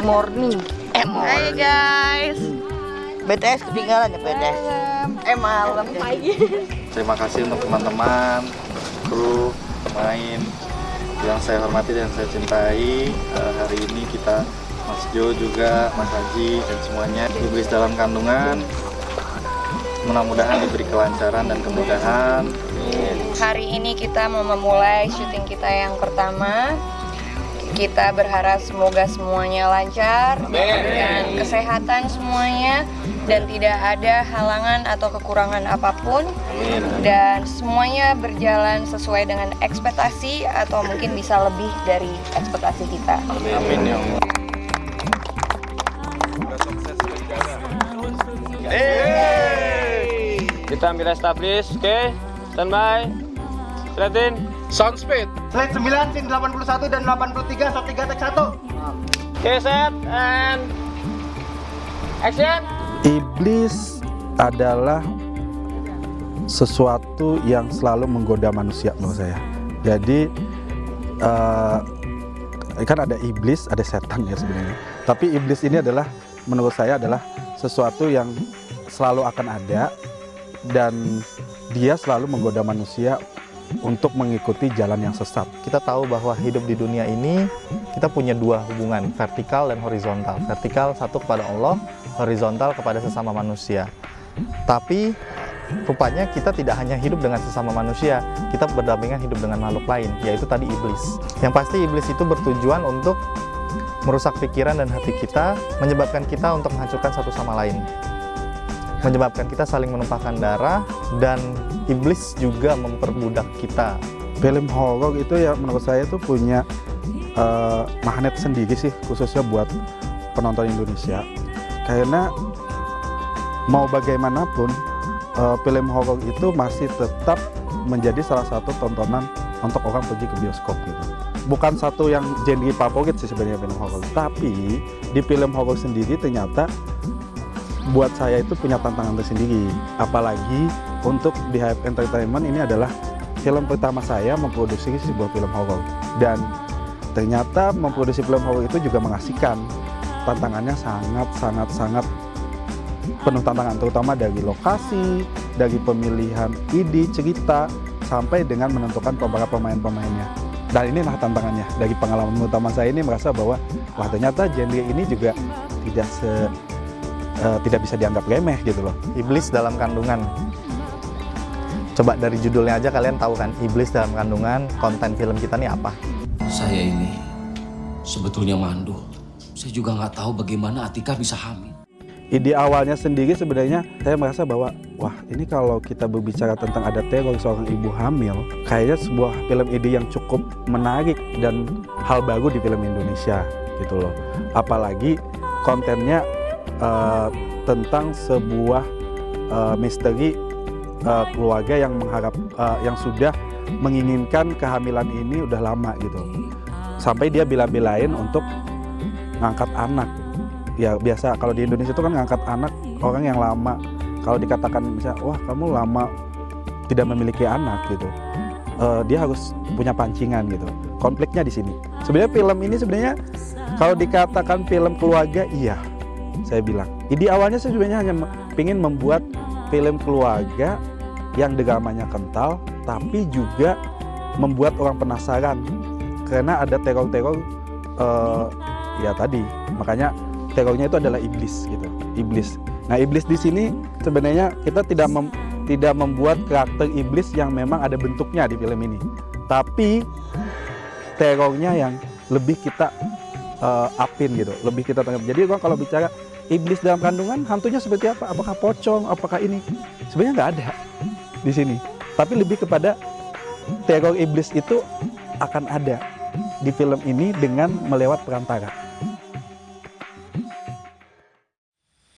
morning. Eh, Hai guys. BTS ketinggalan ya BTS. Eh malam. Terima kasih untuk teman-teman, kru, pemain yang saya hormati dan saya cintai. Eh, hari ini kita Mas Jo juga, Mas Haji dan semuanya iblis dalam kandungan. Mudah-mudahan diberi kelancaran dan kemudahan. Hari ini kita mau memulai syuting kita yang pertama. Kita berharap semoga semuanya lancar dan kesehatan semuanya dan tidak ada halangan atau kekurangan apa pun dan semuanya berjalan sesuai dengan ekspektasi atau mungkin bisa lebih dari ekspektasi kita. Amin ya Allah. Kita ambil establish, oke? Standby. Selatin. Sound speed. Slide 9, scene 81 dan 83, shot 3, take 1 Oke, set and action. Iblis adalah sesuatu yang selalu menggoda manusia menurut saya. Jadi eh, kan ada iblis, ada setan ya sebenarnya. Tapi iblis ini adalah menurut saya adalah sesuatu yang selalu akan ada dan dia selalu menggoda manusia untuk mengikuti jalan yang sesat. kita tahu bahwa hidup di dunia ini kita punya dua hubungan vertikal dan horizontal. Vertikal satu kepada Allah horizontal kepada sesama manusia. Tapi rupanya kita tidak hanya hidup dengan sesama manusia kita berdampingan hidup dengan makhluk lain yaitu tadi iblis. Yang pasti iblis itu bertujuan untuk merusak pikiran dan hati kita menyebabkan kita untuk menghancurkan satu sama lain. Menyebabkan kita saling menumpahkan darah dan iblis juga memperbudak kita Film horor itu ya menurut saya tuh punya eh, magnet sendiri sih khususnya buat penonton Indonesia. Karena mau bagaimanapun eh, film horor itu masih tetap menjadi salah satu tontonan untuk orang pergi ke bioskop gitu. Bukan satu yang genre favorit sih sebenarnya film horor, tapi di film horor sendiri ternyata buat saya itu punya tantangan tersendiri. Apalagi untuk di Hype Entertainment ini adalah film pertama saya memproduksi sebuah film horor. Dan ternyata memproduksi film horor itu juga mengasihkan tantangannya sangat sangat sangat penuh tantangan terutama dari lokasi dari pemilihan ide cerita sampai dengan menentukan para pemain-pemainnya. Dan inilah tantangannya. Dari pengalaman utama saya ini merasa bahwa wah ternyata genre ini juga tidak se eh, tidak bisa dianggap remeh gitu loh iblis dalam kandungan coba dari judulnya aja kalian tahu kan iblis dalam kandungan konten film kita nih apa Saya ini sebetulnya mandul. Saya juga nggak tahu bagaimana Atika bisa hamil. ide awalnya sendiri sebenarnya saya merasa bahwa wah ini kalau kita berbicara tentang ada teror seorang ibu hamil kayaknya sebuah film ide yang cukup menarik dan hal baru di film Indonesia gitu loh apalagi kontennya eh, tentang sebuah eh, misteri eh, keluarga yang mengharap eh, yang sudah menginginkan kehamilan ini udah lama gitu. Sampai dia bila-bilain untuk ngangkat anak. Ya biasa kalau di Indonesia itu kan ngangkat anak orang yang lama. Kalau dikatakan misalnya wah kamu lama tidak memiliki anak gitu. Eh, dia harus punya pancingan gitu. Konfliknya di sini. Sebenarnya film ini sebenarnya kalau dikatakan film keluarga iya saya bilang. Ide awalnya saya sebenarnya hanya ingin membuat film keluarga yang dramanya kental tapi juga membuat orang penasaran karena ada teror-teror eh, ya tadi. Makanya terornya itu adalah iblis gitu iblis. Nah iblis di sini sebenarnya kita tidak mem- tidak membuat karakter iblis yang memang ada bentuknya di film ini. Tapi terornya yang lebih kita eh, upin gitu lebih kita tanggap jadi kalau bicara iblis dalam kandungan hantunya seperti apa? Apakah pocong? Apakah ini? Sebenarnya nggak ada di sini. Tapi lebih kepada teror iblis itu akan ada di film ini dengan melewat perantara